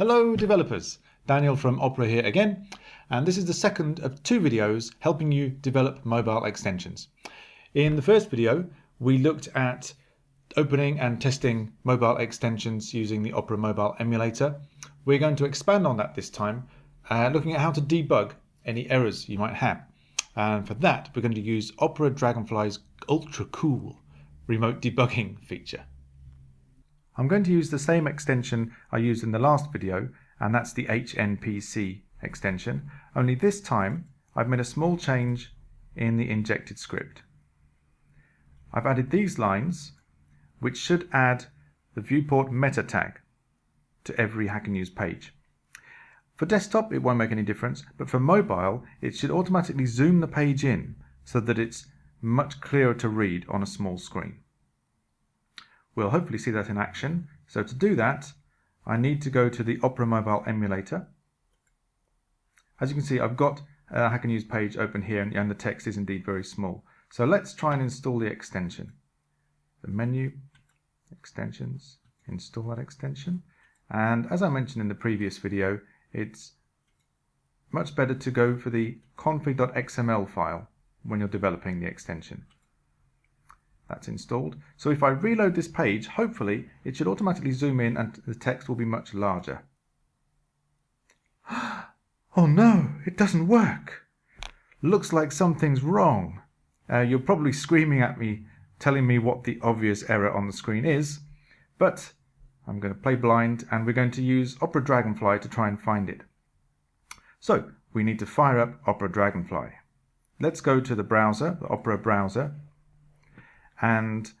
Hello developers, Daniel from Opera here again, and this is the second of two videos helping you develop mobile extensions. In the first video, we looked at opening and testing mobile extensions using the Opera Mobile emulator. We're going to expand on that this time, uh, looking at how to debug any errors you might have. And for that, we're going to use Opera Dragonfly's ultra cool remote debugging feature. I'm going to use the same extension I used in the last video, and that's the HNPC extension, only this time I've made a small change in the injected script. I've added these lines, which should add the viewport meta tag to every Hacker News page. For desktop, it won't make any difference, but for mobile, it should automatically zoom the page in so that it's much clearer to read on a small screen. We'll hopefully see that in action. So to do that, I need to go to the Opera Mobile emulator. As you can see, I've got a News page open here and the text is indeed very small. So let's try and install the extension. The menu, extensions, install that extension. And as I mentioned in the previous video, it's much better to go for the config.xml file when you're developing the extension. That's installed. So if I reload this page, hopefully it should automatically zoom in and the text will be much larger. oh no, it doesn't work. Looks like something's wrong. Uh, you're probably screaming at me, telling me what the obvious error on the screen is, but I'm going to play blind and we're going to use Opera Dragonfly to try and find it. So we need to fire up Opera Dragonfly. Let's go to the browser, the Opera browser, and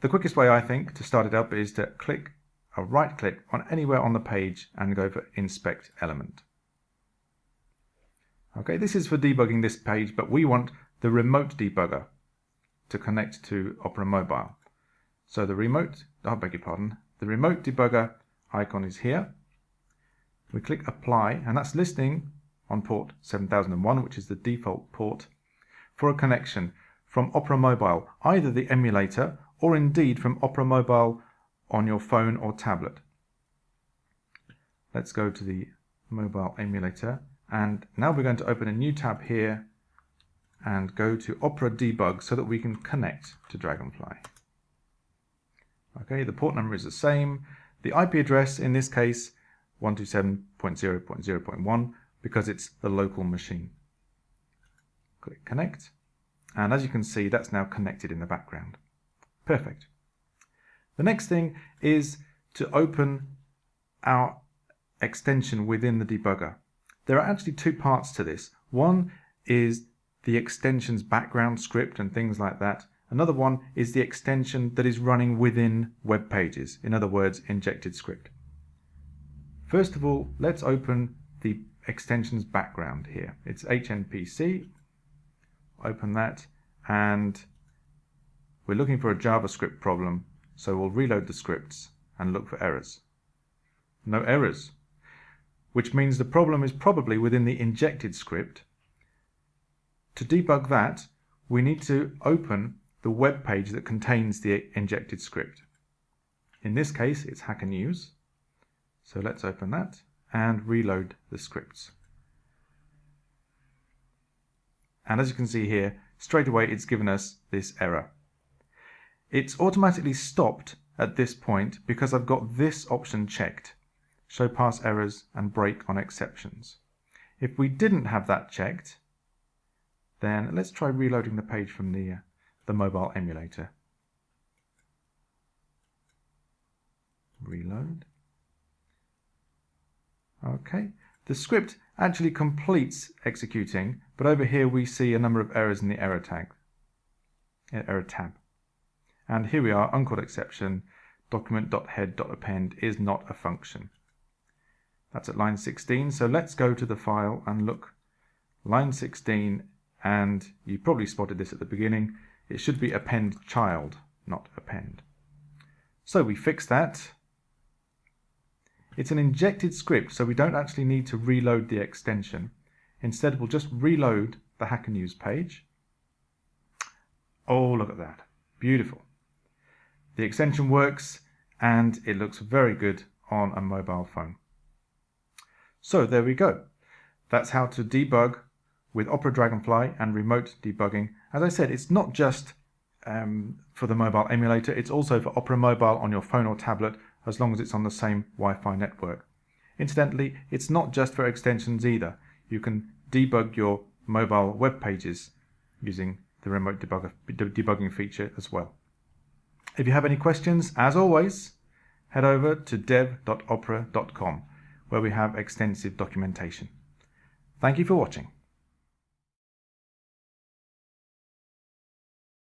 the quickest way I think to start it up is to click uh, a right click on anywhere on the page and go for inspect element. Okay, this is for debugging this page, but we want the remote debugger to connect to Opera Mobile. So the remote, oh, I beg your pardon, the remote debugger icon is here. We click apply and that's listening on port 7001, which is the default port, for a connection from Opera Mobile, either the emulator or indeed from Opera Mobile on your phone or tablet. Let's go to the mobile emulator and now we're going to open a new tab here and go to Opera Debug so that we can connect to Dragonfly. Okay, the port number is the same. The IP address in this case 127.0.0.1 because it's the local machine. Click connect and as you can see, that's now connected in the background. Perfect. The next thing is to open our extension within the debugger. There are actually two parts to this. One is the extension's background script and things like that. Another one is the extension that is running within web pages, in other words, injected script. First of all, let's open the extension's background here. It's HNPC open that and we're looking for a JavaScript problem so we'll reload the scripts and look for errors. No errors, which means the problem is probably within the injected script. To debug that, we need to open the web page that contains the injected script. In this case, it's Hacker News. So let's open that and reload the scripts. And as you can see here, straight away it's given us this error. It's automatically stopped at this point because I've got this option checked, show parse errors and break on exceptions. If we didn't have that checked, then let's try reloading the page from the, uh, the mobile emulator. Reload. Okay, the script actually completes executing, but over here we see a number of errors in the error tag, eh, error tab. And here we are, uncaught exception, document.head.append is not a function. That's at line 16, so let's go to the file and look. Line 16, and you probably spotted this at the beginning, it should be append child, not append. So we fix that, it's an injected script, so we don't actually need to reload the extension. Instead, we'll just reload the Hacker News page. Oh, look at that. Beautiful. The extension works and it looks very good on a mobile phone. So there we go. That's how to debug with Opera Dragonfly and remote debugging. As I said, it's not just um, for the mobile emulator, it's also for Opera Mobile on your phone or tablet as long as it's on the same Wi-Fi network. Incidentally, it's not just for extensions either. You can debug your mobile web pages using the remote debugger, debugging feature as well. If you have any questions, as always, head over to dev.opera.com where we have extensive documentation. Thank you for watching.